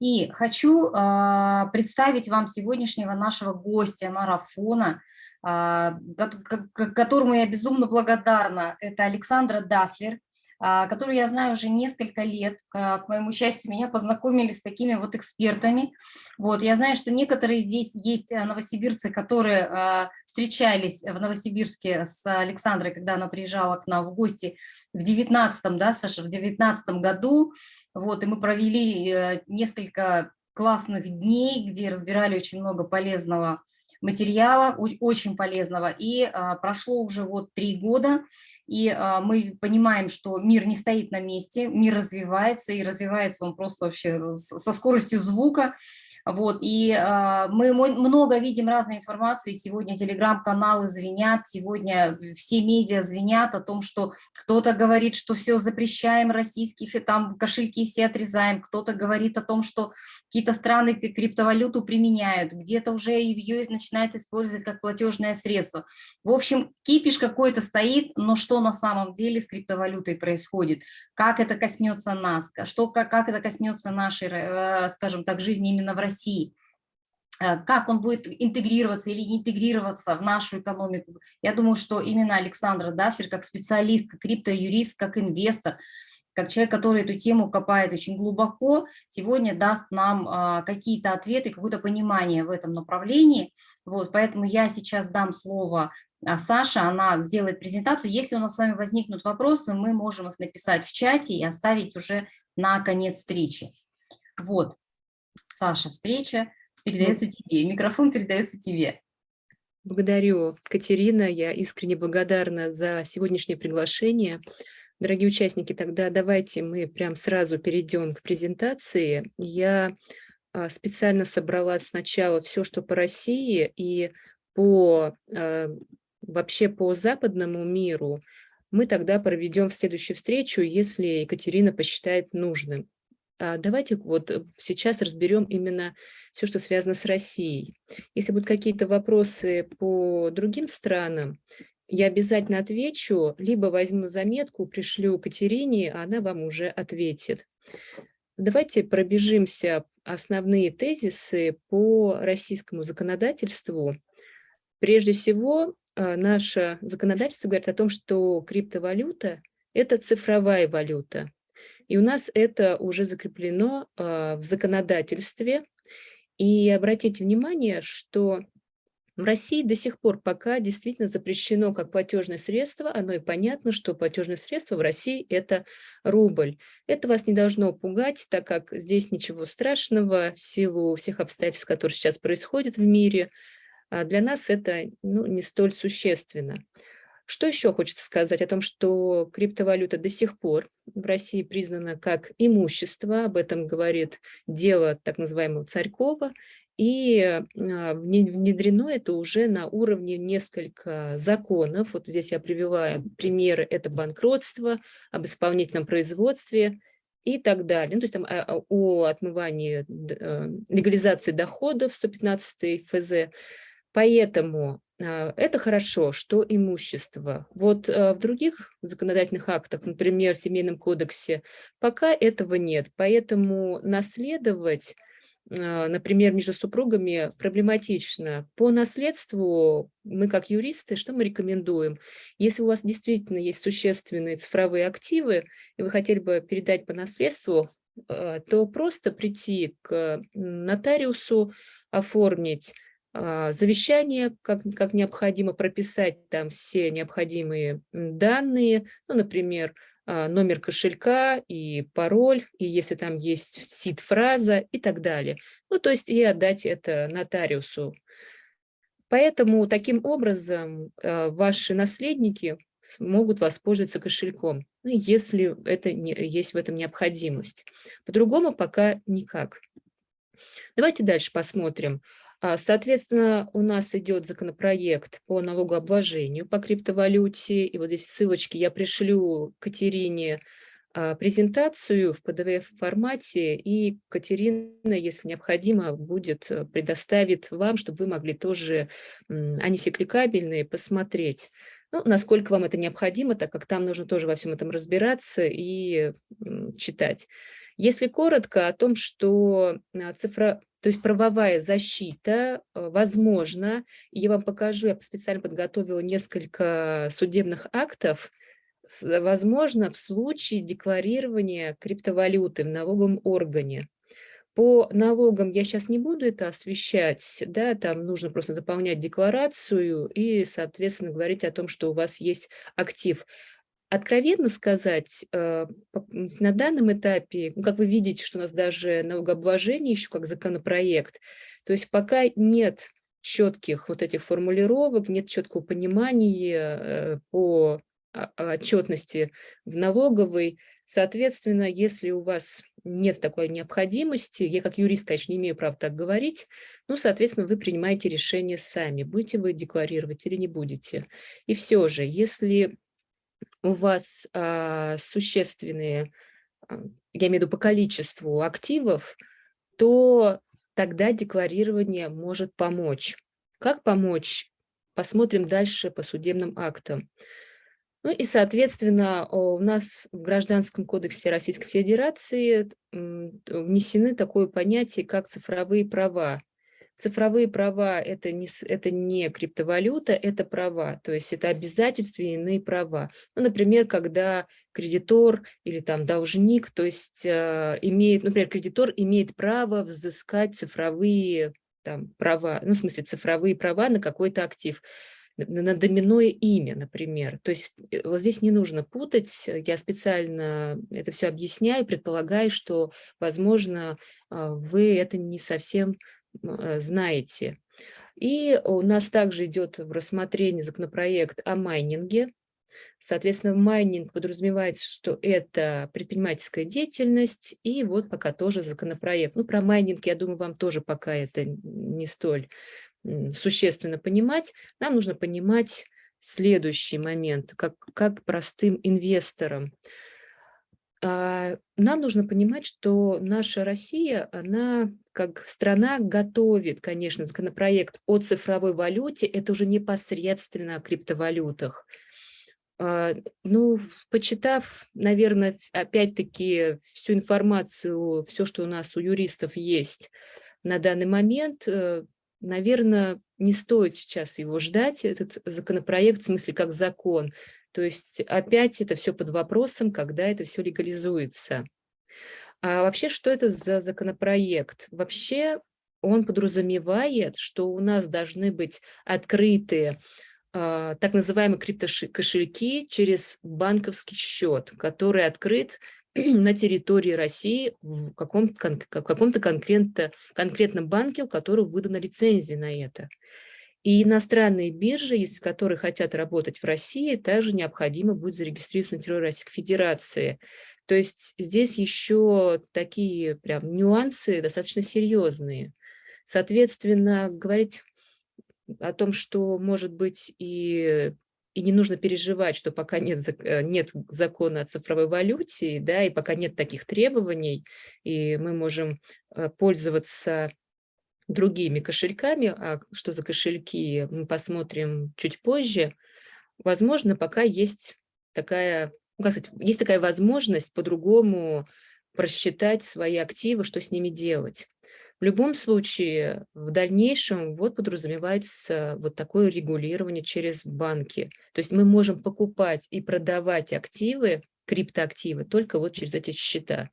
И хочу э, представить вам сегодняшнего нашего гостя марафона, э, которому я безумно благодарна. Это Александра Даслер, а, которую я знаю уже несколько лет. К моему счастью, меня познакомили с такими вот экспертами. Вот, я знаю, что некоторые здесь есть э, новосибирцы, которые а, встречались в Новосибирске с Александрой, когда она приезжала к нам в гости в 19 да, Саша, в 19 году. Вот, и мы провели э, несколько классных дней, где разбирали очень много полезного материала, очень полезного. И а, прошло уже вот три года, и а, мы понимаем, что мир не стоит на месте, мир развивается, и развивается он просто вообще со скоростью звука. Вот, и э, мы много видим разной информации, сегодня телеграм-каналы звенят, сегодня все медиа звенят о том, что кто-то говорит, что все запрещаем российских, и там кошельки все отрезаем, кто-то говорит о том, что какие-то страны криптовалюту применяют, где-то уже ее начинают использовать как платежное средство. В общем, кипиш какой-то стоит, но что на самом деле с криптовалютой происходит, как это коснется нас, что, как, как это коснется нашей, э, скажем так, жизни именно в России, России, э, как он будет интегрироваться или не интегрироваться в нашу экономику. Я думаю, что именно Александр Даслер, как специалист, как криптоюрист, как инвестор, как человек, который эту тему копает очень глубоко, сегодня даст нам а, какие-то ответы, какое-то понимание в этом направлении. Вот, поэтому я сейчас дам слово а, Саше, она сделает презентацию. Если у нас с вами возникнут вопросы, мы можем их написать в чате и оставить уже на конец встречи. Вот. Саша, встреча передается тебе, микрофон передается тебе. Благодарю, Катерина, я искренне благодарна за сегодняшнее приглашение. Дорогие участники, тогда давайте мы прям сразу перейдем к презентации. Я а, специально собрала сначала все, что по России и по а, вообще по западному миру. Мы тогда проведем в следующую встречу, если Екатерина посчитает нужным. А, давайте вот э, сейчас разберем именно все, что связано с Россией. Если будут какие-то вопросы по другим странам, я обязательно отвечу, либо возьму заметку, пришлю Катерине, а она вам уже ответит. Давайте пробежимся основные тезисы по российскому законодательству. Прежде всего, а, наше законодательство говорит о том, что криптовалюта – это цифровая валюта. И у нас это уже закреплено э, в законодательстве. И обратите внимание, что в России до сих пор пока действительно запрещено как платежное средство, оно и понятно, что платежное средство в России – это рубль. Это вас не должно пугать, так как здесь ничего страшного в силу всех обстоятельств, которые сейчас происходят в мире. А для нас это ну, не столь существенно. Что еще хочется сказать о том, что криптовалюта до сих пор в России признана как имущество, об этом говорит дело так называемого Царькова, и а, внедрено это уже на уровне несколько законов. Вот здесь я привела примеры, это банкротство, об исполнительном производстве и так далее. Ну, то есть там а, а, о отмывании, легализации доходов 115 ФЗ. Поэтому это хорошо, что имущество. Вот а, в других законодательных актах, например, в Семейном кодексе, пока этого нет. Поэтому наследовать, а, например, между супругами проблематично. По наследству мы, как юристы, что мы рекомендуем? Если у вас действительно есть существенные цифровые активы, и вы хотели бы передать по наследству, то просто прийти к нотариусу, оформить а, завещание, как, как необходимо прописать там все необходимые данные, ну, например, а, номер кошелька и пароль, и если там есть сид-фраза и так далее. Ну, то есть и отдать это нотариусу. Поэтому таким образом а, ваши наследники могут воспользоваться кошельком, ну, если это не, есть в этом необходимость. По-другому пока никак. Давайте дальше посмотрим. А, соответственно, у нас идет законопроект по налогообложению по криптовалюте. И вот здесь ссылочки я пришлю Катерине а, презентацию в PDF-формате, и Катерина, если необходимо, будет э, предоставит вам, чтобы вы могли тоже, они все кликабельные, посмотреть. Ну, насколько вам это необходимо, так как там нужно тоже во всем этом разбираться и читать. Если коротко о том, что а, цифра, то есть правовая защита а, возможно, я вам покажу, я специально подготовила несколько судебных актов, возможно в случае декларирования криптовалюты в налоговом органе. По налогам я сейчас не буду это освещать, да, там нужно просто заполнять декларацию и, соответственно, говорить о том, что у вас есть актив. Откровенно сказать, э, на данном этапе, ну, как вы видите, что у нас даже налогообложение еще как законопроект, то есть пока нет четких вот этих формулировок, нет четкого понимания э, по отчетности в налоговой. Соответственно, если у вас нет такой необходимости, я как юрист, конечно, не имею права так говорить, ну, соответственно, вы принимаете решение сами, будете вы декларировать или не будете. И все же, если у вас а, существенные, а, я имею в виду по количеству активов, то тогда декларирование может помочь. Как помочь? Посмотрим дальше по судебным актам. Ну и, соответственно, у нас в Гражданском кодексе Российской Федерации внесены такое понятие, как цифровые права. Цифровые права это не, это не криптовалюта, это права, то есть это обязательства иные права. Ну, например, когда кредитор или там должник, то есть э, имеет, например, кредитор имеет право взыскать цифровые там, права, ну, в смысле цифровые права на какой-то актив на доменное имя, например. То есть э, вот здесь не нужно путать, я специально это все объясняю, предполагаю, что, возможно, а, вы это не совсем э, знаете. И у нас также идет в рассмотрении законопроект о майнинге. Соответственно, майнинг подразумевается, что это предпринимательская деятельность, и вот пока тоже законопроект. Ну, про майнинг, я думаю, вам тоже пока это не столь существенно понимать, нам нужно понимать следующий момент, как, как простым инвесторам. А, нам нужно понимать, что наша Россия, она как страна готовит, конечно, законопроект о цифровой валюте, это уже непосредственно о криптовалютах. А, ну, почитав, наверное, опять-таки всю информацию, все, что у нас у юристов есть на данный момент, э, наверное, не стоит сейчас его ждать, этот законопроект, в смысле как закон. То есть опять это все под вопросом, когда это все легализуется. А вообще, что это за законопроект? Вообще он подразумевает, что у нас должны быть открытые э, так называемые криптокошельки через банковский счет, который открыт на территории России в каком-то каком конкретно, конкретном банке, у которого выдана лицензия на это. И иностранные биржи, если которые хотят работать в России, также необходимо будет зарегистрироваться на территории Российской Федерации. То есть здесь еще такие прям нюансы достаточно серьезные. Соответственно, говорить о том, что может быть и и не нужно переживать, что пока нет, э, нет закона о цифровой валюте, да, и пока нет таких требований, и мы можем э, пользоваться другими кошельками, а что за кошельки, мы посмотрим чуть позже, возможно, пока есть такая, ну, как сказать, есть такая возможность по-другому просчитать свои активы, что с ними делать. В любом случае, в дальнейшем вот подразумевается вот такое регулирование через банки. То есть мы можем покупать и продавать активы, криптоактивы, только вот через эти счета.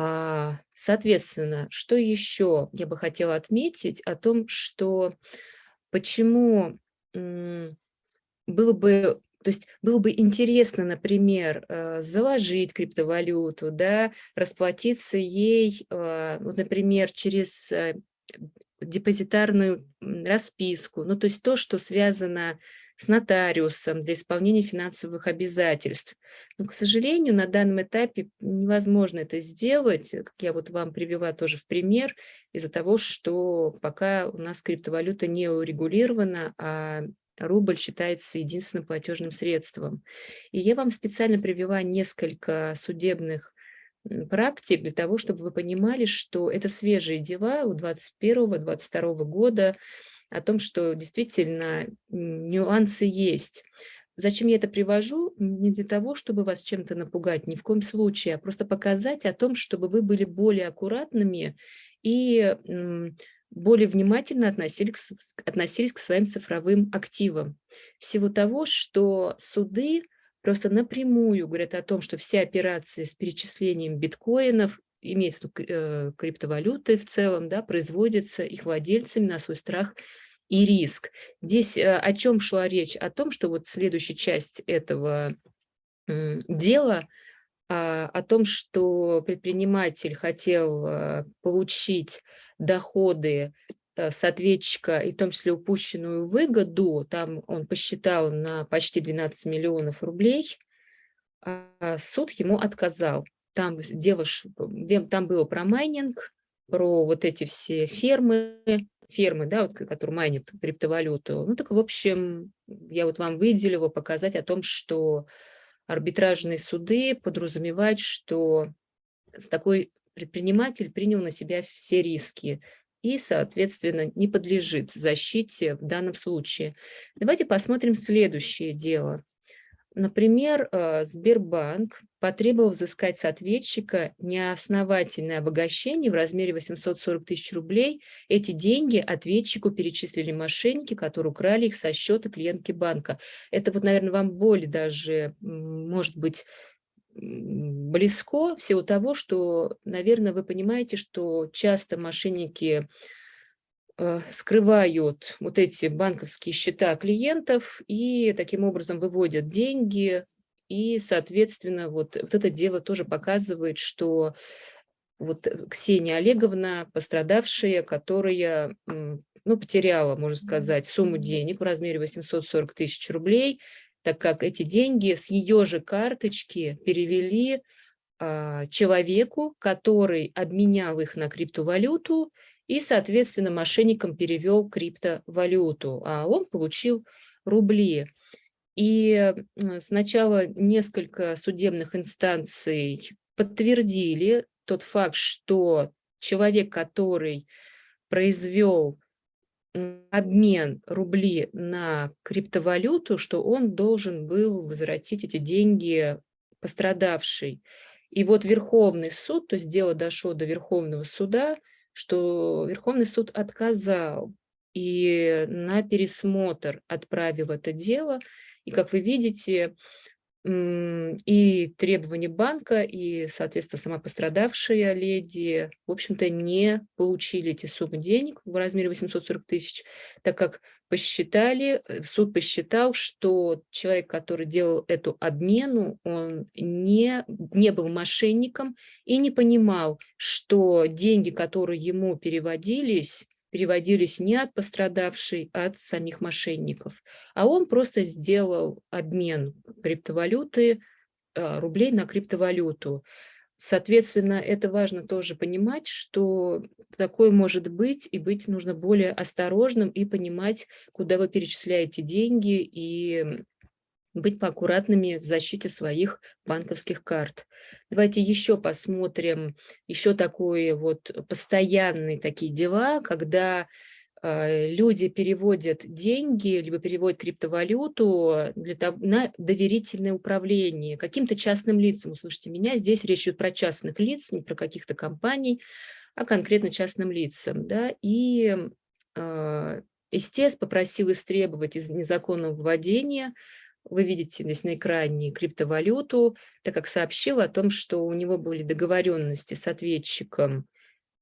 А, соответственно, что еще я бы хотела отметить о том, что почему было бы то есть было бы интересно, например, э, заложить криптовалюту, да, расплатиться ей, э, вот, например, через э, депозитарную расписку, ну, то есть то, что связано с нотариусом для исполнения финансовых обязательств. Но, к сожалению, на данном этапе невозможно это сделать, как я вот вам привела тоже в пример, из-за того, что пока у нас криптовалюта не урегулирована, а рубль считается единственным платежным средством. И я вам специально привела несколько судебных практик для того, чтобы вы понимали, что это свежие дела у 2021-2022 года, о том, что действительно нюансы есть. Зачем я это привожу? Не для того, чтобы вас чем-то напугать, ни в коем случае, а просто показать о том, чтобы вы были более аккуратными и более внимательно относились, относились к своим цифровым активам. Всего того, что суды просто напрямую говорят о том, что все операции с перечислением биткоинов, имеется э, криптовалюты в целом, да, производятся их владельцами на свой страх и риск. Здесь э, о чем шла речь? О том, что вот следующая часть этого дела а, о том, что предприниматель хотел э, получить доходы э, с ответчика, и в том числе упущенную выгоду, там он посчитал на почти 12 миллионов рублей, а суд ему отказал. Там, дело, там было про майнинг, про вот эти все фермы, фермы, да, вот, которые майнят криптовалюту. Ну так, в общем, я вот вам выделила показать о том, что арбитражные суды подразумевают, что такой предприниматель принял на себя все риски и, соответственно, не подлежит защите в данном случае. Давайте посмотрим следующее дело. Например, э, Сбербанк потребовал взыскать с ответчика неосновательное обогащение в размере 840 тысяч рублей. Эти деньги ответчику перечислили мошенники, которые украли их со счета клиентки банка. Это вот, наверное, вам более даже, может быть, близко в силу того, что, наверное, вы понимаете, что часто мошенники Э, скрывают вот эти банковские счета клиентов и таким образом выводят деньги. И, соответственно, вот, вот это дело тоже показывает, что вот э, Ксения Олеговна, пострадавшая, которая ну, потеряла, можно сказать, сумму денег в размере 840 тысяч рублей, так как эти деньги с ее же карточки перевели а, человеку, который обменял их на криптовалюту и, соответственно, мошенникам перевел криптовалюту, а он получил рубли. И сначала несколько судебных инстанций подтвердили тот факт, что человек, который произвел обмен рубли на криптовалюту, что он должен был возвратить эти деньги пострадавший. И вот Верховный суд, то есть дело дошло до Верховного суда, что Верховный суд отказал и на пересмотр отправил это дело. И, как вы видите, и требования банка, и, соответственно, сама пострадавшая леди, в общем-то, не получили эти суммы денег в размере 840 тысяч, так как посчитали, э, суд посчитал, что человек, который делал эту обмену, он не, не был мошенником и не понимал, что деньги, которые ему переводились, переводились не от пострадавшей, а от самих мошенников. А он просто сделал обмен криптовалюты, а, рублей на криптовалюту. Соответственно, это важно тоже понимать, что такое может быть, и быть нужно более осторожным и понимать, куда вы перечисляете деньги, и быть поаккуратными в защите своих банковских карт. Давайте еще посмотрим, еще такое вот постоянные такие дела, когда э, люди переводят деньги, либо переводят криптовалюту для того, на доверительное управление каким-то частным лицам. Слушайте, меня здесь речь идет про частных лиц, не про каких-то компаний, а конкретно частным лицам. Да? И э, ИСТЕС попросил истребовать из незаконного владения вы видите здесь на экране криптовалюту, так как сообщил о том, что у него были договоренности с ответчиком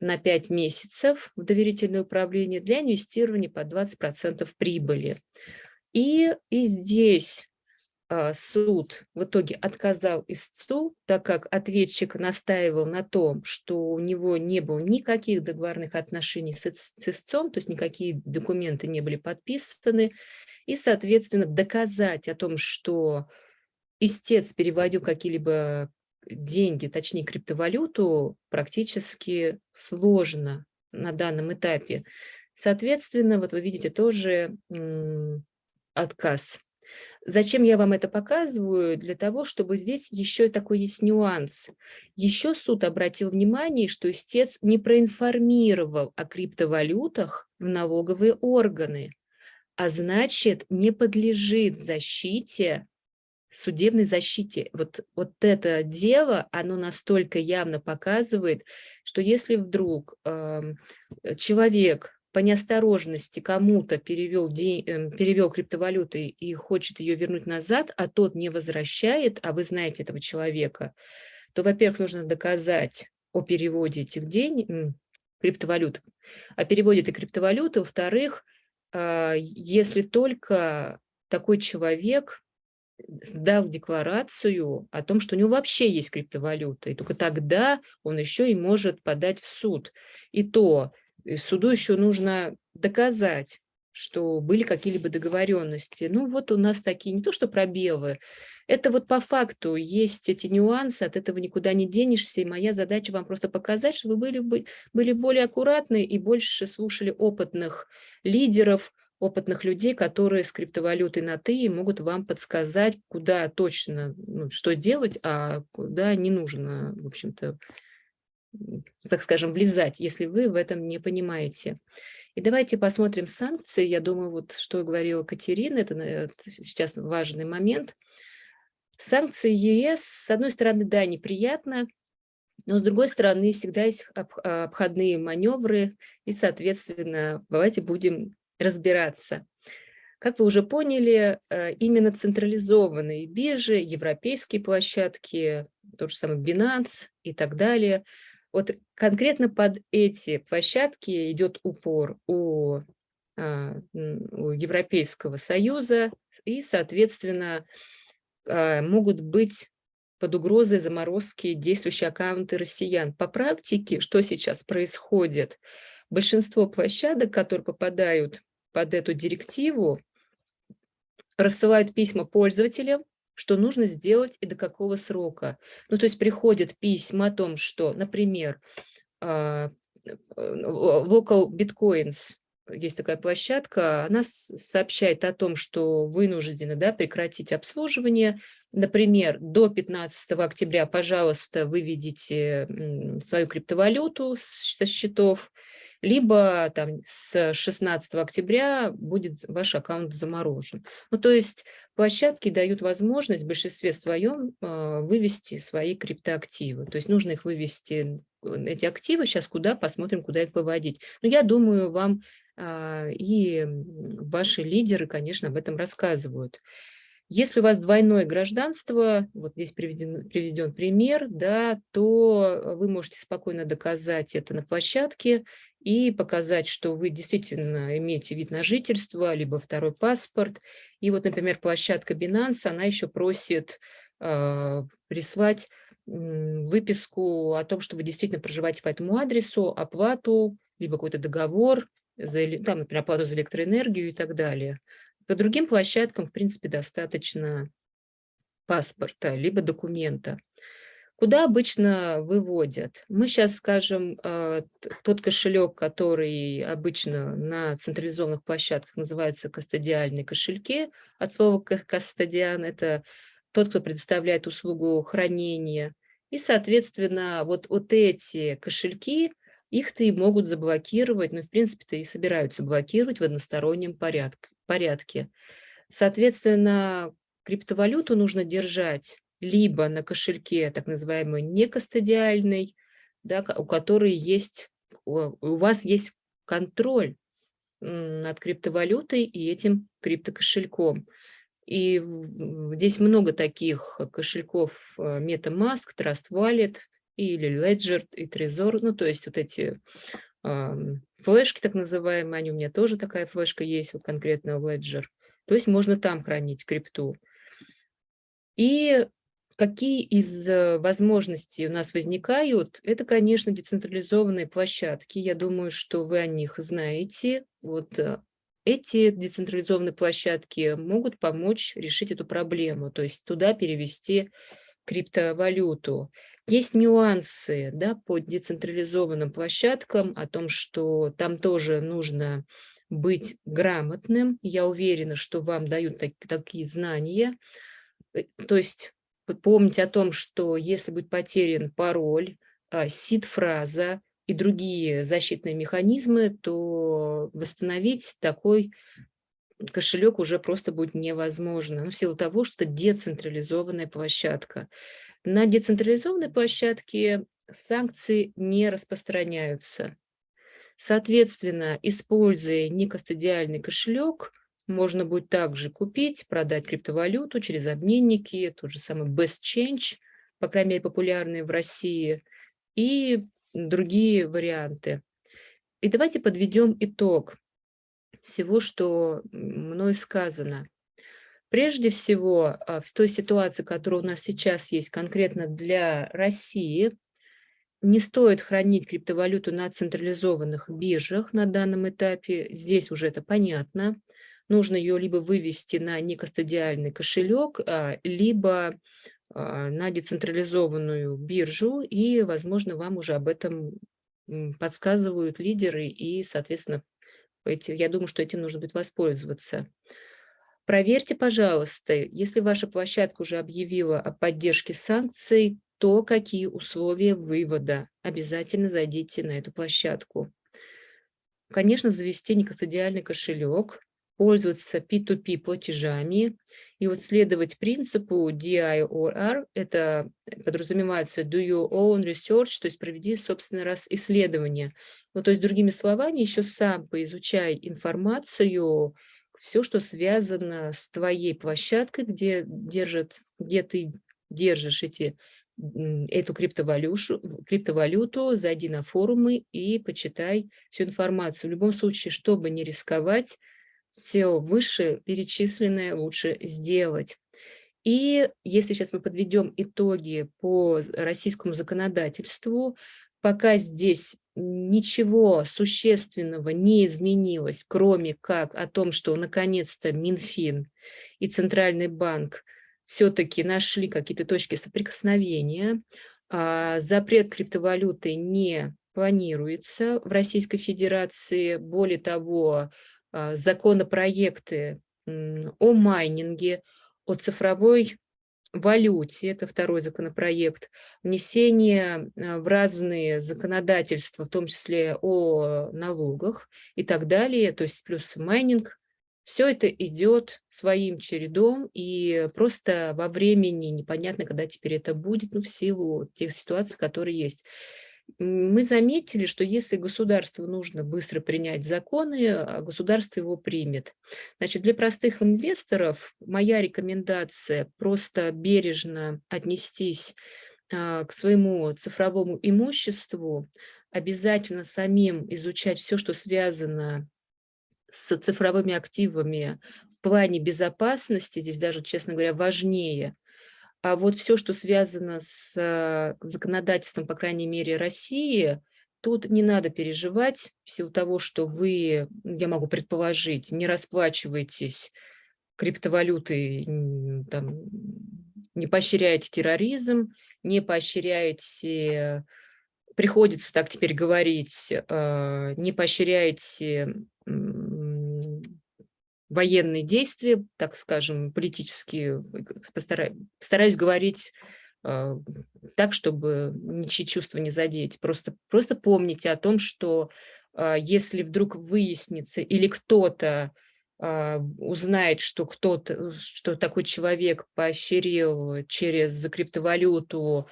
на 5 месяцев в доверительное управление для инвестирования по 20% прибыли. И, и здесь суд в итоге отказал истцу, так как ответчик настаивал на том, что у него не было никаких договорных отношений с истцом, то есть никакие документы не были подписаны, и, соответственно, доказать о том, что истец переводил какие-либо деньги, точнее криптовалюту, практически сложно на данном этапе. Соответственно, вот вы видите тоже отказ. Зачем я вам это показываю? Для того, чтобы здесь еще такой есть нюанс. Еще суд обратил внимание, что истец не проинформировал о криптовалютах в налоговые органы. а значит, не подлежит защите, судебной защите. Вот, вот это дело, оно настолько явно показывает, что если вдруг э, человек по неосторожности кому-то перевел, эм, перевел криптовалюты и хочет ее вернуть назад, а тот не возвращает, а вы знаете этого человека, то, во-первых, нужно доказать о переводе этих денег, криптовалют, о переводе этой криптовалюты, во-вторых, а, если только такой человек сдал декларацию о том, что у него вообще есть криптовалюта, и только тогда он еще и может подать в суд. И то суду еще нужно доказать, что были какие-либо договоренности. Ну вот у нас такие, не то что пробелы, это вот по факту есть эти нюансы, от этого никуда не денешься, и моя задача вам просто показать, что вы были, были более аккуратны и больше слушали опытных лидеров, опытных людей, которые с криптовалютой на «ты» могут вам подсказать, куда точно, ну, что делать, а куда не нужно, в общем-то, так скажем, влезать, если вы в этом не понимаете. И давайте посмотрим санкции. Я думаю, вот что говорила Катерина, это сейчас важный момент. Санкции ЕС, с одной стороны, да, неприятно, но с другой стороны, всегда есть обходные маневры, и, соответственно, давайте будем разбираться. Как вы уже поняли, э, именно централизованные биржи, европейские площадки, тот же самый Binance и так далее, вот конкретно под эти площадки идет упор у, а, у Европейского Союза и, соответственно, а, могут быть под угрозой заморозки действующие аккаунты россиян. По практике, что сейчас происходит? Большинство площадок, которые попадают под эту директиву, рассылают письма пользователям, что нужно сделать и до какого срока. Ну, то есть приходят письма о том, что, например, а, э, Local Bitcoins, есть такая площадка, она сообщает о том, что вынуждены да, прекратить обслуживание. Например, до 15 октября, пожалуйста, выведите свою криптовалюту со счетов, либо там с 16 октября будет ваш аккаунт заморожен. Ну, то есть площадки дают возможность в большинстве своем а, вывести свои криптоактивы. То есть нужно их вывести, эти активы, сейчас куда, посмотрим, куда их выводить. Но я думаю, вам и ваши лидеры, конечно, об этом рассказывают. Если у вас двойное гражданство, вот здесь приведен, приведен пример, да, то вы можете спокойно доказать это на площадке и показать, что вы действительно имеете вид на жительство, либо второй паспорт. И вот, например, площадка Binance, она еще просит э, прислать э, выписку о том, что вы действительно проживаете по этому адресу, оплату, либо какой-то договор, за, там, например, оплату за электроэнергию и так далее. По другим площадкам, в принципе, достаточно паспорта, либо документа. Куда обычно выводят? Мы сейчас скажем, э, тот кошелек, который обычно на централизованных площадках называется кастодиальные кошельки, от слова кастодиан – это тот, кто предоставляет услугу хранения. И, соответственно, вот, вот эти кошельки, их-то и могут заблокировать, но, ну, в принципе-то и собираются блокировать в одностороннем порядке. Соответственно, криптовалюту нужно держать либо на кошельке так называемый некастодиальный, да, у которой есть, у вас есть контроль над криптовалютой и этим криптокошельком. И здесь много таких кошельков э, MetaMask, Trust Wallet или Ledger и Trezor, ну то есть вот эти флешки так называемые, они у меня тоже такая флешка есть, вот конкретно Ledger. То есть можно там хранить крипту. И какие из э, возможностей у нас возникают? Это, конечно, децентрализованные площадки. Я думаю, что вы о них знаете. Вот э, эти децентрализованные площадки могут помочь решить эту проблему, то есть туда перевести криптовалюту. Есть нюансы да, по децентрализованным площадкам о том, что там тоже нужно быть грамотным. Я уверена, что вам дают так, такие знания. Э, то есть помните о том, что если будет потерян пароль, а, сид-фраза и другие защитные механизмы, то восстановить такой кошелек уже просто будет невозможно, ну, в силу того, что децентрализованная площадка. На децентрализованной площадке санкции не распространяются. Соответственно, используя некостадиальный кошелек, можно будет также купить, продать криптовалюту через обменники, тот же самый Best Change, по крайней мере, популярные в России, и другие варианты. И давайте подведем итог всего, что мной сказано. Прежде всего, а, в той ситуации, которая у нас сейчас есть конкретно для России, не стоит хранить криптовалюту на централизованных биржах на данном этапе. Здесь уже это понятно. Нужно ее либо вывести на некостадиальный кошелек, а, либо а, на децентрализованную биржу, и, возможно, вам уже об этом подсказывают лидеры, и, соответственно, эти, я думаю, что этим нужно будет воспользоваться. Проверьте, пожалуйста, если ваша площадка уже объявила о поддержке санкций, то какие условия вывода. Обязательно зайдите на эту площадку. Конечно, завести некостадиальный кошелек, пользоваться P2P платежами и вот следовать принципу DIOR, это подразумевается do your own research, то есть проведи собственный раз исследование. Ну, то есть, другими словами, еще сам поизучай информацию, все, что связано с твоей площадкой, где, держит, где ты держишь эти эту криптовалюту, криптовалюту, зайди на форумы и почитай всю информацию. В любом случае, чтобы не рисковать, все выше перечисленное лучше сделать. И если сейчас мы подведем итоги по российскому законодательству, пока здесь ничего существенного не изменилось, кроме как о том, что наконец-то Минфин и Центральный банк все-таки нашли какие-то точки соприкосновения. А, запрет криптовалюты не планируется в Российской Федерации. Более того, законопроекты о майнинге, о цифровой валюте, это второй законопроект, внесение а, в разные законодательства, в том числе о налогах и так далее, то есть плюс майнинг, все это идет своим чередом, и просто во времени непонятно, когда теперь это будет, ну, в силу тех ситуаций, которые есть. Мы заметили, что если государству нужно быстро принять законы, а государство его примет. Значит, для простых инвесторов моя рекомендация просто бережно отнестись а, к своему цифровому имуществу, обязательно самим изучать все, что связано с цифровыми активами в плане безопасности, здесь даже, честно говоря, важнее. А вот все, что связано с э, законодательством, по крайней мере, России, тут не надо переживать в силу того, что вы, я могу предположить, не расплачиваетесь криптовалютой, там, не поощряете терроризм, не поощряете, приходится так теперь говорить, э, не поощряете военные действия, так скажем, политические, постараюсь, постараюсь говорить э, так, чтобы ничьи чувства не задеть. Просто, просто помните о том, что э, если вдруг выяснится или кто-то э, узнает, что кто-то, что такой человек поощрил через криптовалюту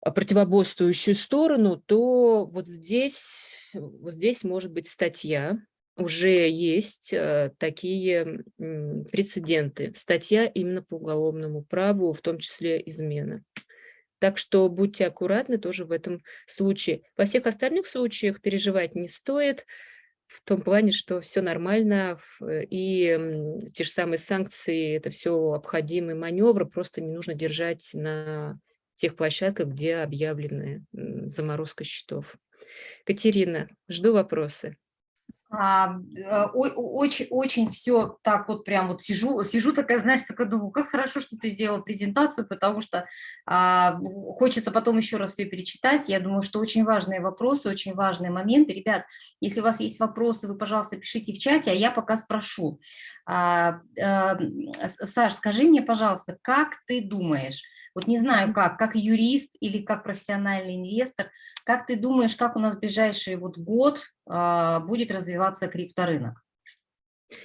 противоборствующую сторону, то вот здесь, вот здесь может быть статья, уже есть э, такие прецеденты. Статья именно по уголовному праву, в том числе измена. Так что будьте аккуратны тоже в этом случае. Во всех остальных случаях переживать не стоит, в том плане, что все нормально, и те же самые санкции, это все обходимый маневр, просто не нужно держать на тех площадках, где объявлены заморозка счетов. Катерина, жду вопросы. А, э, очень, очень все так вот прям вот сижу, сижу такая, знаешь, такая думаю, как хорошо, что ты сделала презентацию, потому что а, хочется потом еще раз все перечитать. Я думаю, что очень важные вопросы, очень важные моменты. Ребят, если у вас есть вопросы, вы, пожалуйста, пишите в чате, а я пока спрошу. А, а, Саш, скажи мне, пожалуйста, как ты думаешь, вот не знаю как, как юрист или как профессиональный инвестор, как ты думаешь, как у нас ближайший вот год будет развиваться крипторынок?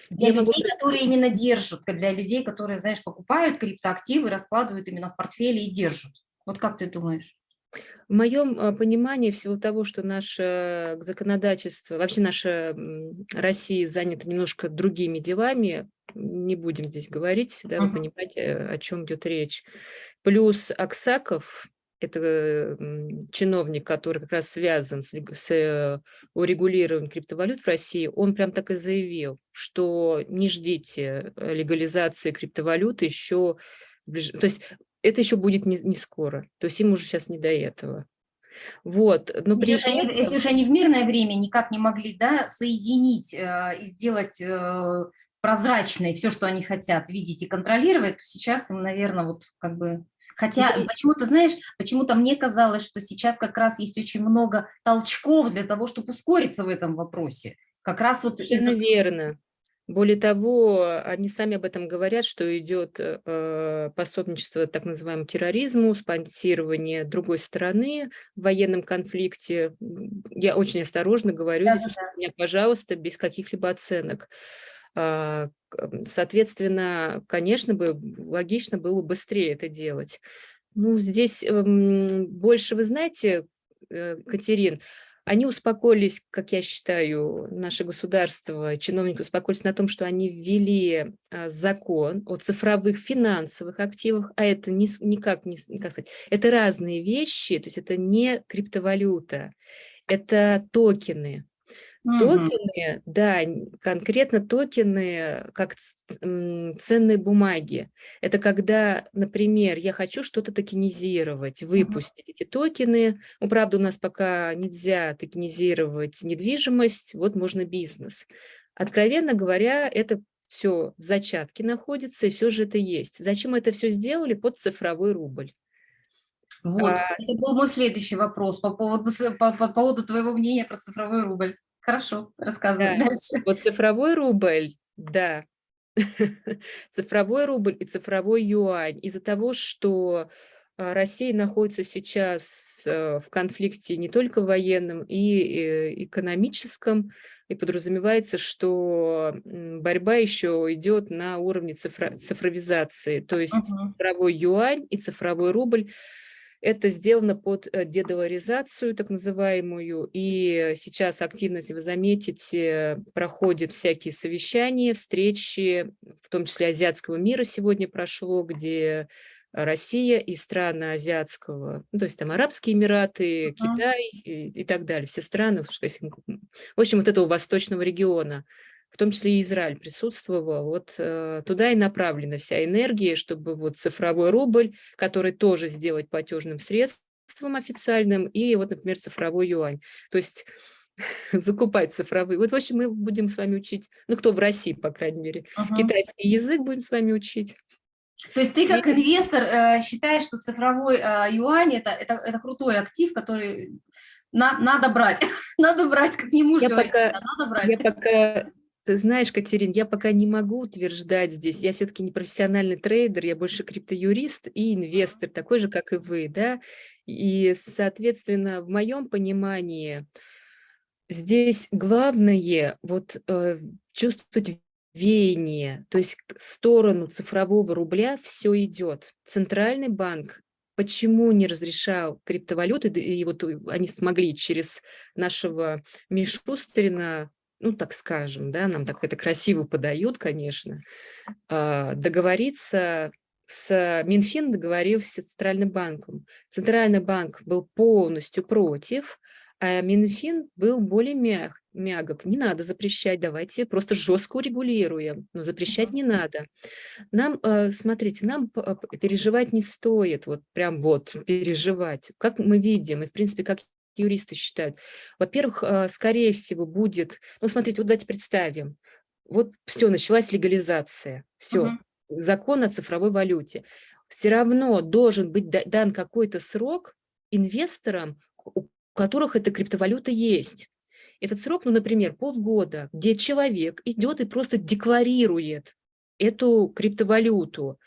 Для Я людей, могу... которые именно держат, для людей, которые, знаешь, покупают криптоактивы, раскладывают именно в портфеле и держат. Вот как ты думаешь? В моем а, понимании всего того, что наше законодательство, вообще наша Россия занята немножко другими делами, не будем здесь говорить, да, вы понимаете, о чем идет речь. Плюс Аксаков, это чиновник, который как раз связан с, с э, урегулированием криптовалют в России, он прям так и заявил, что не ждите э, легализации криптовалют еще, то есть это еще будет не, не скоро, то есть им уже сейчас не до этого. Вот, но если, при... уж они, если уж они в мирное время никак не могли да, соединить э, и сделать э, прозрачной все, что они хотят видеть и контролировать, то сейчас им, наверное, вот как бы... Хотя почему-то, знаешь, почему-то мне казалось, что сейчас как раз есть очень много толчков для того, чтобы ускориться в этом вопросе. Как раз вот... Из... Верно. Более того, они сами об этом говорят, что идет э, пособничество так называемому терроризму, спонсирование другой стороны в военном конфликте. Я очень осторожно говорю, да, здесь да, да. меня, пожалуйста, без каких-либо оценок. А, соответственно, конечно бы, логично было быстрее это делать. Ну, здесь эм, больше, вы знаете, э, Катерин, они успокоились, как я считаю, наше государство, чиновники успокоились на том, что они ввели а, закон о цифровых финансовых активах, а это не, никак не, как сказать, это разные вещи, то есть это не криптовалюта, это токены. Токены, да, конкретно токены как ценные бумаги. Это когда, например, я хочу что-то токенизировать, выпустить эти токены. Ну, правда, у нас пока нельзя токенизировать недвижимость, вот можно бизнес. Откровенно говоря, это все в зачатке находится, и все же это есть. Зачем это все сделали? Под цифровой рубль. Вот, а... это был мой следующий вопрос по поводу, по, по поводу твоего мнения про цифровой рубль. Хорошо, рассказывай да. дальше. Вот цифровой рубль, да, цифровой рубль и цифровой юань. Из-за того, что а, Россия находится сейчас э, в конфликте не только военном и э, экономическом, и подразумевается, что борьба еще идет на уровне цифро цифровизации, то есть uh -huh. цифровой юань и цифровой рубль это сделано под э, дедоларизацию, так называемую, и сейчас активно, если вы заметите, проходят всякие совещания, встречи, в том числе азиатского мира сегодня прошло, где Россия и страны азиатского, ну, то есть там Арабские Эмираты, uh -huh. Китай и, и так далее, все страны, в общем, вот этого восточного региона в том числе и Израиль присутствовал, вот э, туда и направлена вся энергия, чтобы вот цифровой рубль, который тоже сделать платежным средством официальным, и вот, например, цифровой юань. То есть закупать цифровые. Вот, в общем, мы будем с вами учить, ну, кто в России, по крайней мере, uh -huh. китайский язык будем с вами учить. То есть ты как инвестор э, считаешь, что цифровой э, юань это, это, это крутой актив, который на, надо брать, надо брать, как не муж я говорит, пока, надо брать. Я пока ты знаешь, Катерин, я пока не могу утверждать здесь, я все-таки не профессиональный трейдер, я больше криптоюрист и инвестор, такой же, как и вы, да, и, соответственно, в моем понимании здесь главное вот э, чувствовать веяние, то есть в сторону цифрового рубля все идет. Центральный банк почему не разрешал криптовалюты, и вот они смогли через нашего Мишустрина ну, так скажем, да, нам так это красиво подают, конечно, а, договориться с Минфин договорился с Центральным банком. Центральный банк был полностью против, а Минфин был более мяг, мягок. Не надо запрещать, давайте просто жестко урегулируем, но запрещать не надо. Нам, а, смотрите, нам переживать не стоит, вот прям вот переживать. Как мы видим, и в принципе, как юристы считают? Во-первых, а, скорее всего, будет... Ну, смотрите, вот давайте представим. Вот все, началась легализация. Все, угу. закон о цифровой валюте. Все равно должен быть дан какой-то срок инвесторам, у которых эта криптовалюта есть. Этот срок, ну, например, полгода, где человек идет и просто декларирует эту криптовалюту.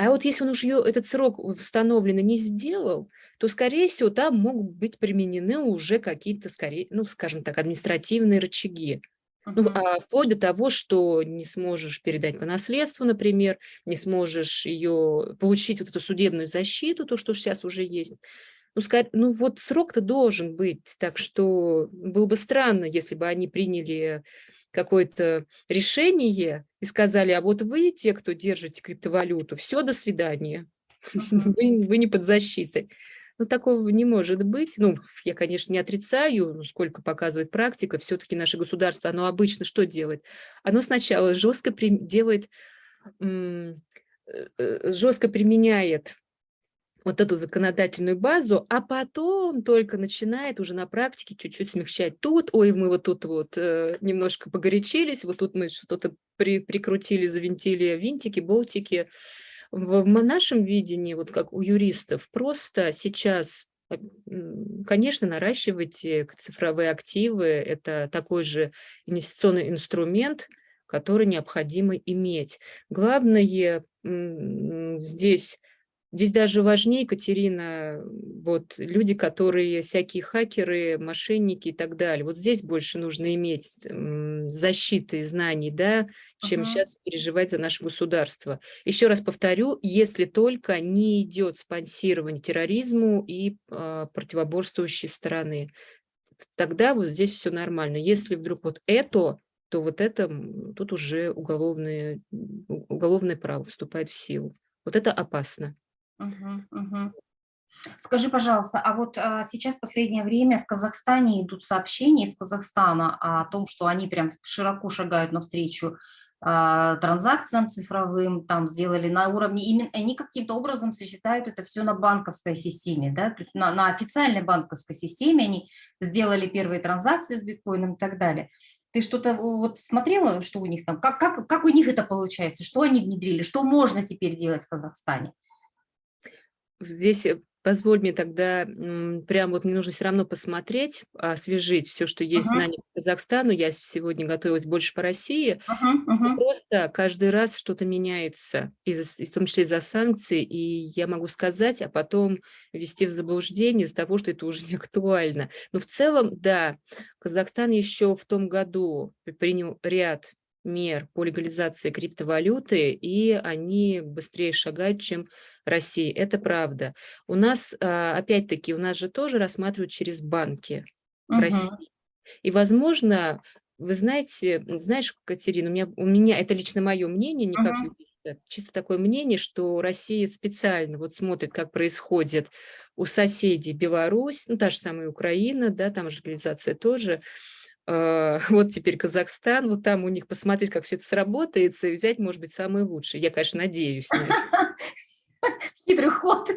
А вот если он уже этот срок установленный не сделал, то, скорее всего, там могут быть применены уже какие-то, скорее, ну, скажем так, административные рычаги. Ну, а вплоть до того, что не сможешь передать по наследству, например, не сможешь ее получить вот эту судебную защиту, то, что сейчас уже есть. Ну, скажем, ну вот срок-то должен быть, так что было бы странно, если бы они приняли какое-то решение и сказали, а вот вы, те, кто держите криптовалюту, все, до свидания, вы, вы не под защитой. Ну, такого не может быть. Ну, я, конечно, не отрицаю, ну, сколько показывает практика, все-таки наше государство, оно обычно что делает? Оно сначала жестко делает, э, э, жестко применяет вот эту законодательную базу, а потом только начинает уже на практике чуть-чуть смягчать. Тут, ой, мы вот тут вот э, немножко погорячились, вот тут мы что-то при, прикрутили, завинтили винтики, болтики, в нашем видении, вот как у юристов, просто сейчас, э, конечно, наращивать э, цифровые активы – это такой же инвестиционный инструмент, который необходимо иметь. Главное здесь Здесь даже важнее, Екатерина, вот люди, которые всякие хакеры, мошенники и так далее. Вот здесь больше нужно иметь защиты знаний, да, чем uh -huh. сейчас переживать за наше государство. Еще раз повторю, если только не идет спонсирование терроризму и э, противоборствующей стороны, тогда вот здесь все нормально. Если вдруг вот это, то вот это, тут уже уголовное, уголовное право вступает в силу. Вот это опасно. Мгм. Скажи, пожалуйста, а вот а, сейчас последнее время в Казахстане идут сообщения из Казахстана о том, что они прям широко шагают навстречу а, транзакциям цифровым, там сделали на уровне, именно они каким-то образом сочетают это все на банковской системе, да, то есть на, на официальной банковской системе они сделали первые транзакции с биткоином и так далее. Ты что-то вот смотрела, что у них там, как, как, как у них это получается, что они внедрили, что можно теперь делать в Казахстане? Здесь э, позволь мне тогда, прям вот мне нужно все равно посмотреть, освежить все, что есть uh -huh. знания по Казахстану. Я сегодня готовилась больше по России. Uh -huh, uh -huh. Просто каждый раз что-то меняется, из, в том числе из-за санкций, и я могу сказать, а потом ввести в заблуждение из-за того, что это уже не актуально. Но в целом, да, Казахстан еще в том году принял ряд мер по легализации криптовалюты, и они быстрее шагают, чем Россия. Это правда. У нас, а, опять-таки, у нас же тоже рассматривают через банки угу. России. И, возможно, вы знаете, знаешь, Катерина, у меня, у меня это лично мое мнение, не как чисто такое мнение, что Россия специально вот смотрит, как происходит у соседей Беларусь, ну, та же самая Украина, да, там же легализация тоже, вот теперь Казахстан, вот там у них посмотреть, как все это сработает, и взять, может быть, самый лучший. Я, конечно, надеюсь. Хитрый ход.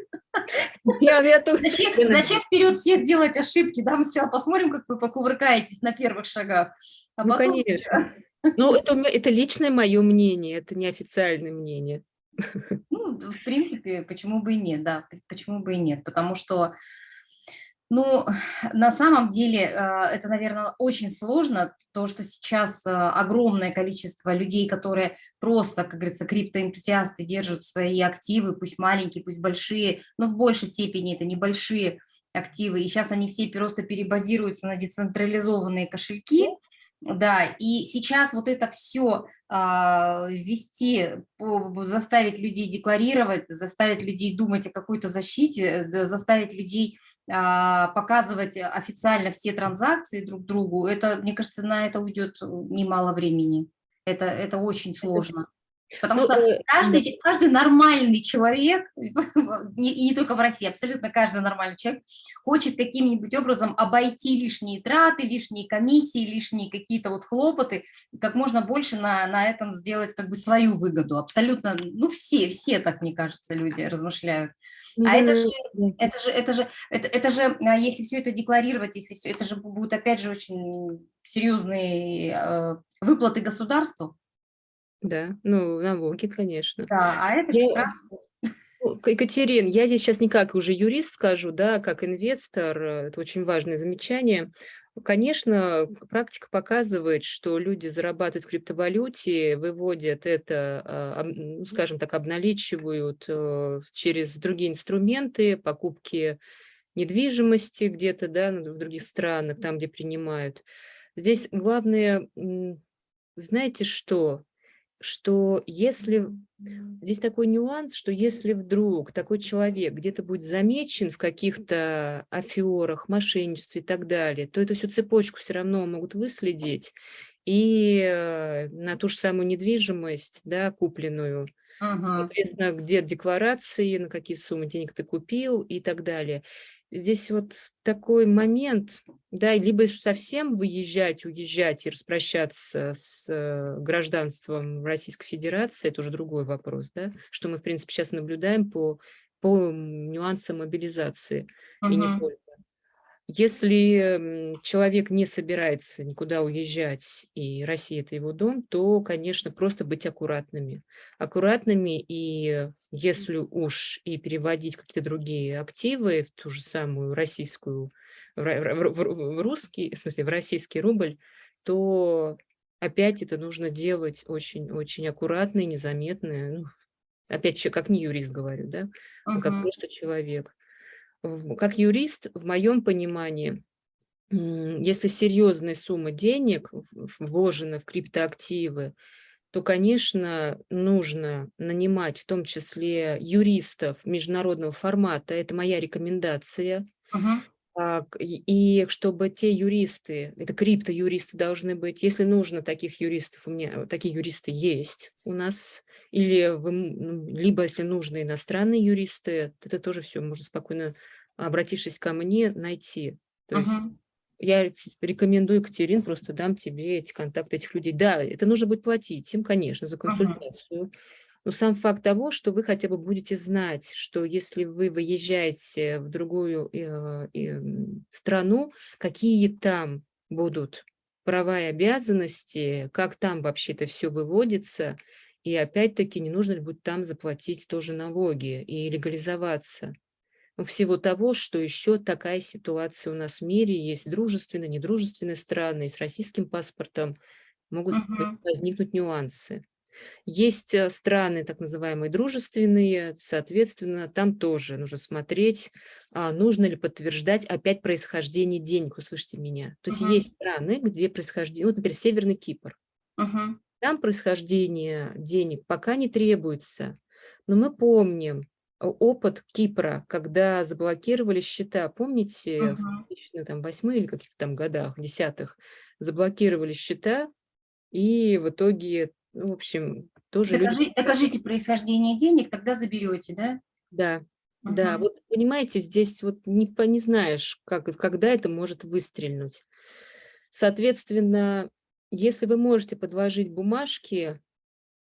Я, я зачем, зачем вперед всех делать ошибки? Да, мы сначала посмотрим, как вы покувыркаетесь на первых шагах. А ну, потом... конечно. Ну, это, это личное мое мнение, это не официальное мнение. Ну, в принципе, почему бы и нет, да, почему бы и нет, потому что ну, на самом деле э, это, наверное, очень сложно, то, что сейчас э, огромное количество людей, которые просто, как говорится, криптоэнтузиасты, держат свои активы, пусть маленькие, пусть большие, но в большей степени это небольшие активы, и сейчас они все просто перебазируются на децентрализованные кошельки, да, и сейчас вот это все а, ввести, заставить людей декларировать, заставить людей думать о какой-то защите, заставить людей а, показывать официально все транзакции друг другу, это, мне кажется, на это уйдет немало времени. Это, это очень сложно. Потому ну, что э, каждый, каждый нормальный человек, и не только в России, абсолютно каждый нормальный человек хочет каким-нибудь образом обойти лишние траты, лишние комиссии, лишние какие-то вот хлопоты, как можно больше на, на этом сделать как бы свою выгоду. Абсолютно, ну все, все так, мне кажется, люди размышляют. А это же, это же, это же, это, это же, а, если все это декларировать, если все, это же будут опять же очень серьезные э, выплаты государству. Да, ну, налоги, конечно. Да, а это я, прекрасно. Ну, Екатерин, я здесь сейчас не как уже юрист скажу, да, как инвестор, э, это очень важное замечание. Конечно, практика показывает, что люди зарабатывают в криптовалюте, выводят это, а, ну, скажем так, обналичивают э, через другие инструменты, покупки недвижимости где-то, да, в других странах, там, где принимают. Здесь главное, знаете что? Что если... Здесь такой нюанс, что если вдруг такой человек где-то будет замечен в каких-то аферах, мошенничестве и так далее, то эту всю цепочку все равно могут выследить и э, на ту же самую недвижимость, да, купленную, соответственно, где декларации, на какие суммы денег ты купил и так далее. Здесь вот такой момент, да, либо совсем выезжать, уезжать и распрощаться с э, гражданством Российской Федерации, это уже другой вопрос, да, что мы, в принципе, сейчас наблюдаем по, по нюансам мобилизации, и не только. Если человек не собирается никуда уезжать, и Россия– это его дом, то, конечно, просто быть аккуратными. Аккуратными, и если уж и переводить какие-то другие активы в ту же самую российскую, в, в, в, в русский, в смысле, в российский рубль, то опять это нужно делать очень-очень аккуратно и незаметно. Ну, опять как не юрист говорю, да, а как просто человек как юрист, в моем понимании, если серьезная сумма денег вложена в криптоактивы, то, конечно, нужно нанимать в том числе юристов международного формата. Это моя рекомендация. Uh -huh. И чтобы те юристы, это криптоюристы должны быть, если нужно таких юристов, у меня такие юристы есть у нас, или вы, либо если нужны иностранные юристы, это тоже все можно спокойно, обратившись ко мне, найти. То uh -huh. есть я рекомендую, Екатерин, просто дам тебе эти контакты этих людей. Да, это нужно будет платить им, конечно, за консультацию. Uh -huh. Но сам факт того, что вы хотя бы будете знать, что если вы выезжаете в другую э, э, страну, какие там будут права и обязанности, как там вообще это все выводится, и опять-таки не нужно ли будет там заплатить тоже налоги и легализоваться. Всего того, что еще такая ситуация у нас в мире, есть дружественные, недружественные страны, и с российским паспортом могут угу. возникнуть нюансы. Есть э, страны, так называемые дружественные, соответственно, там тоже нужно смотреть, а, нужно ли подтверждать опять происхождение денег, услышите меня. То есть uh -huh. есть страны, где происхождение, вот, например, Северный Кипр. Uh -huh. Там происхождение денег пока не требуется, но мы помним опыт Кипра, когда заблокировали счета, помните, uh -huh. в 2008 или каких-то там годах, десятых, заблокировали счета, и в итоге в общем, тоже Докажи, люди... Докажите происхождение денег, тогда заберете, да? Да, угу. да. Вот понимаете, здесь вот не, не знаешь, как, когда это может выстрельнуть. Соответственно, если вы можете подложить бумажки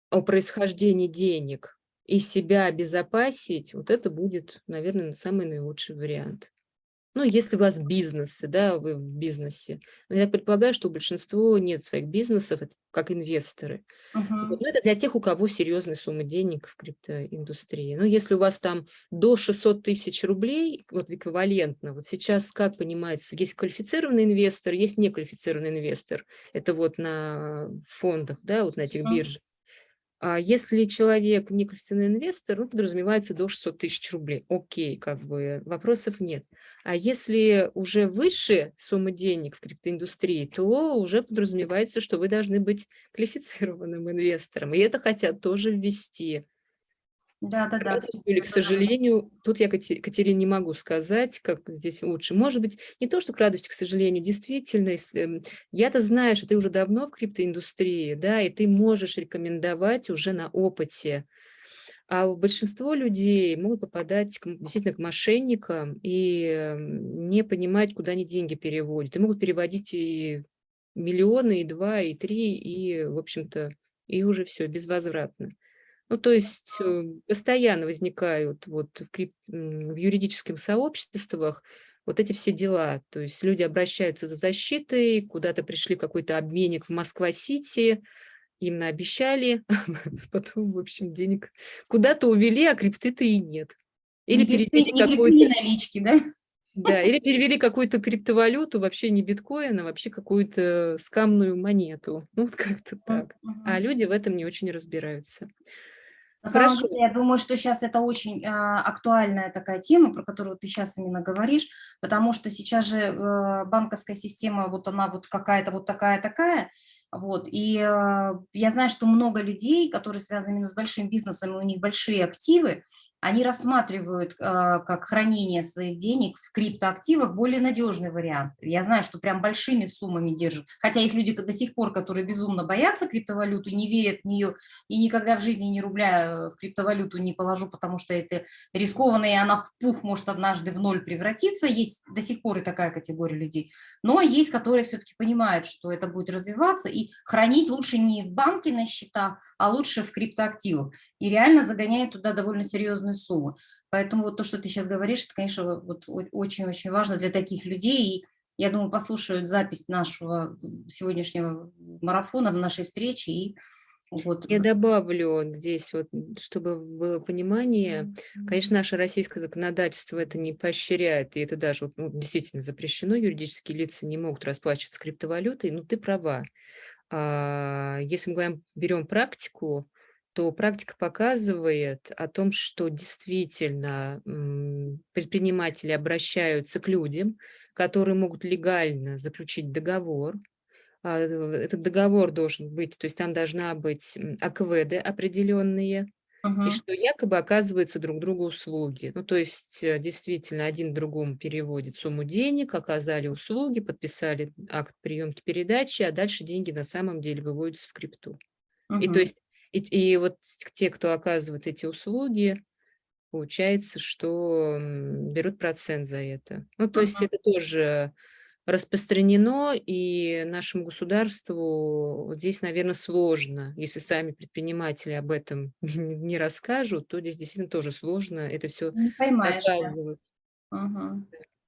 о происхождении денег и себя обезопасить, вот это будет, наверное, самый наилучший вариант. Ну, если у вас бизнесы, да, вы в бизнесе. Но я предполагаю, что у большинства нет своих бизнесов, как инвесторы. Uh -huh. вот, это для тех, у кого серьезные суммы денег в криптоиндустрии. Но если у вас там до 600 тысяч рублей, вот эквивалентно, вот сейчас, как понимается, есть квалифицированный инвестор, есть неквалифицированный инвестор. Это вот на фондах, да, вот на этих uh -huh. биржах. А если человек неквалифицированный инвестор, ну, подразумевается до 600 тысяч рублей. Окей, как бы вопросов нет. А если уже выше суммы денег в криптоиндустрии, то уже подразумевается, что вы должны быть квалифицированным инвестором. И это хотят тоже ввести. Да, да, да. Или, к сожалению, тут я, Катерине, не могу сказать, как здесь лучше. Может быть, не то, что к радости, к сожалению, действительно, если я-то знаю, что ты уже давно в криптоиндустрии, да, и ты можешь рекомендовать уже на опыте. А большинство людей могут попадать действительно к мошенникам и не понимать, куда они деньги переводят. И могут переводить и миллионы, и два, и три, и, в общем-то, и уже все, безвозвратно. Ну, то есть э, постоянно возникают вот в, крип... в юридических сообществах вот эти все дела. То есть люди обращаются за защитой, куда-то пришли какой-то обменник в Москва-Сити, им наобещали, потом, в общем, денег куда-то увели, а крипты-то и нет. Или не перевели какую-то... налички, да? Да, или перевели какую-то криптовалюту, вообще не биткоин, а вообще какую-то скамную монету. Ну, вот как-то так. А люди в этом не очень разбираются. На самом Хорошо. деле, я думаю, что сейчас это очень а, актуальная такая тема, про которую ты сейчас именно говоришь, потому что сейчас же э, банковская система, вот она вот какая-то вот такая-такая, вот, и э, я знаю, что много людей, которые связаны именно с большим бизнесом, у них большие активы, они рассматривают э, как хранение своих денег в криптоактивах более надежный вариант. Я знаю, что прям большими суммами держат. Хотя есть люди до сих пор, которые безумно боятся криптовалюты, не верят в нее и никогда в жизни ни рубля в криптовалюту не положу, потому что это рискованно, и она в пух может однажды в ноль превратиться. Есть до сих пор и такая категория людей. Но есть, которые все-таки понимают, что это будет развиваться, и хранить лучше не в банке на счетах, а лучше в криптоактивах. И реально загоняет туда довольно серьезные суммы. Поэтому вот то, что ты сейчас говоришь, это, конечно, очень-очень важно для таких людей. И я думаю, послушают запись нашего сегодняшнего марафона, нашей встречи и вот. Я добавлю здесь, вот, чтобы было понимание, конечно, наше российское законодательство это не поощряет, и это даже ну, действительно запрещено, юридические лица не могут расплачиваться криптовалютой, но ты права. А, если мы говорим, берем практику, то практика показывает о том, что действительно предприниматели обращаются к людям, которые могут легально заключить договор. А, этот договор должен быть, то есть там должна быть АКВД определенные, и что якобы оказываются друг другу услуги. Ну, то есть э, действительно один другому переводит сумму денег, оказали услуги, подписали акт приемки передачи, а дальше деньги на самом деле выводятся в крипту. И то есть и, и вот те, кто оказывает эти услуги, получается, что берут процент за это. Ну, то есть это тоже распространено, и нашему государству вот здесь, наверное, сложно. Если сами предприниматели об этом не расскажут, то здесь действительно тоже сложно это все поймаешь, да. доказывать.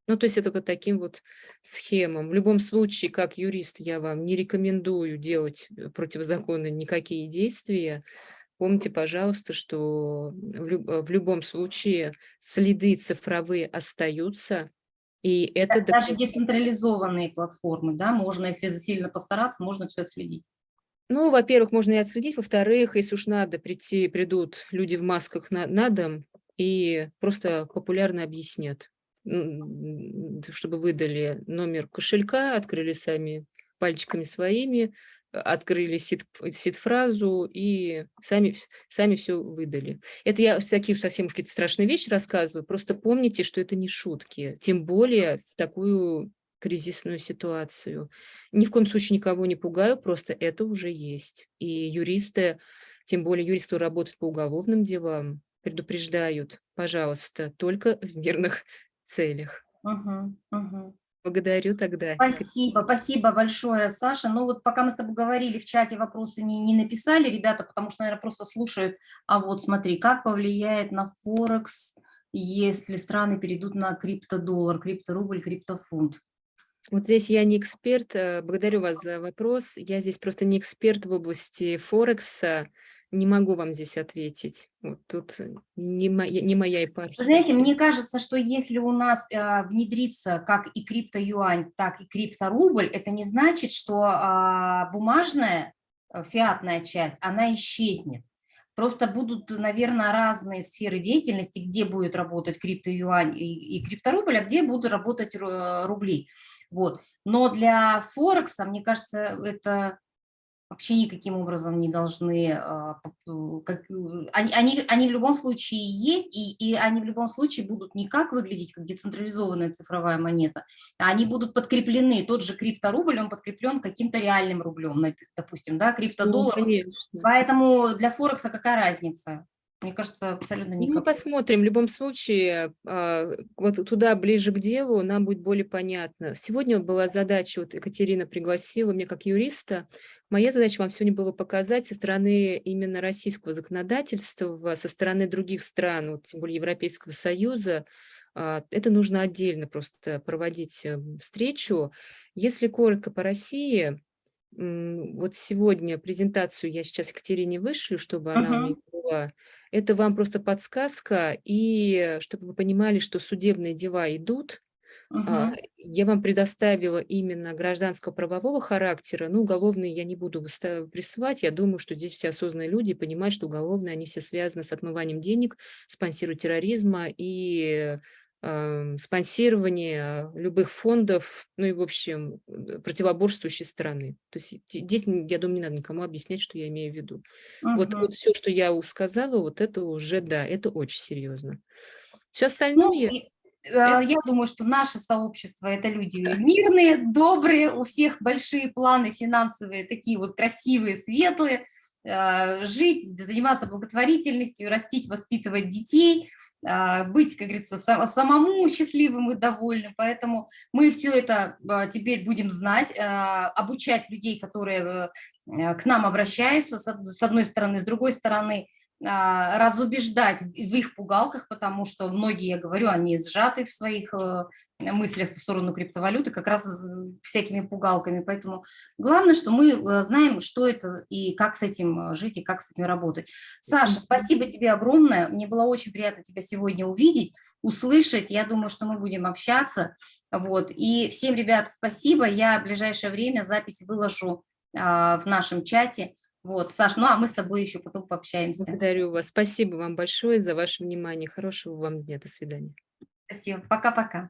Ну, то есть это по таким вот схемам. В любом случае, как юрист, я вам не рекомендую делать э, противозаконно никакие действия. Помните, пожалуйста, что в, люб- э, в любом случае следы цифровые остаются, и это Да- Даже децентрализованные платформы, да, можно, если сильно постараться, можно все отследить. Ну, во-первых, можно и отследить, во-вторых, если уж надо прийти, придут люди в масках на, на дом и просто популярно объяснят, чтобы выдали номер кошелька, открыли сами пальчиками своими, открыли сид, сид-фразу и сами, сами все выдали. Это я такие уж совсем какие-то страшные вещи рассказываю, просто помните, что это не шутки, тем более в такую кризисную ситуацию. Ни в коем случае никого не пугаю, просто это уже есть. И юристы, тем более юристы, работают по уголовным делам, предупреждают, пожалуйста, только в мирных целях. Мгм, мгм. Благодарю тогда. Спасибо, спасибо большое, Саша. Ну вот пока мы с тобой говорили, в чате вопросы не, не написали ребята, потому что, наверное, просто слушают. А вот смотри, как повлияет на Форекс, если страны перейдут на криптодоллар, крипторубль, криптофунт? Вот здесь я не эксперт, э, благодарю вас за вопрос. Я здесь просто не эксперт в области Форекса, не могу вам здесь ответить. Вот тут не моя, не моя епархия. Знаете, мне кажется, что если у нас э, внедрится как и криптоюань, так и крипторубль, это не значит, что э, бумажная э, фиатная часть, она исчезнет. Просто будут, наверное, разные сферы деятельности, где будет работать криптоюань и, и крипторубль, а где будут работать рубли. Вот. Но для Форекса, мне кажется, это вообще никаким образом не должны, а, как, они, они, они в любом случае есть, и, и они в любом случае будут не как выглядеть, как децентрализованная цифровая монета, а они будут подкреплены, тот же крипторубль, он подкреплен каким-то реальным рублем, допустим, да, криптодоллар. Ну, Поэтому для Форекса какая разница? Мне кажется, абсолютно никак. Ну, посмотрим. В любом случае, а, вот туда, ближе к делу, нам будет более понятно. Сегодня была задача, вот Екатерина пригласила меня как юриста. Моя задача вам сегодня было показать со стороны именно российского законодательства, со стороны других стран, вот, тем более Европейского Союза, а, это нужно отдельно просто проводить э, встречу. Если коротко по России, вот сегодня презентацию я сейчас Екатерине вышлю, чтобы она uh -huh. у меня была. Это вам просто подсказка, и чтобы вы понимали, что судебные дела идут, А, Я вам предоставила именно гражданского правового характера, ну, уголовные я не буду присылать, я думаю, что здесь все осознанные люди понимают, что уголовные, они все связаны с отмыванием денег, спонсированием терроризма и спонсирование любых фондов, ну и, в общем, противоборствующей стороны. То есть здесь, я думаю, не надо никому объяснять, что я имею в виду. Вот, Мгм. вот все, что я сказала, вот это уже, да, это очень серьезно. Все Ну, остальное, и, э, я думаю, что наше сообщество– это люди мирные, добрые, у всех большие планы финансовые, такие вот красивые, светлые, жить, заниматься благотворительностью, растить, воспитывать детей, а, быть, как говорится, са- самому счастливым и довольным. Поэтому мы все это а, теперь будем знать, обучать людей, которые э, к нам обращаются, с од- с одной стороны, с другой стороны, разубеждать в их пугалках, потому что многие, я говорю, они сжаты в своих э, мыслях в сторону криптовалюты как раз всякими пугалками. Поэтому главное, что мы э, знаем, что это и как с этим э, жить, и как с этим работать. Саша, спасибо тебе огромное. Мне было очень приятно тебя сегодня увидеть, услышать. Я думаю, что мы будем общаться. Вот. И всем, ребят, спасибо. Я в ближайшее время запись выложу а, в нашем чате. Вот, Саш, ну а мы с тобой еще потом пообщаемся. благодарю вас. Спасибо вам большое за ваше внимание. Хорошего вам дня. До свидания. Спасибо. Пока-пока.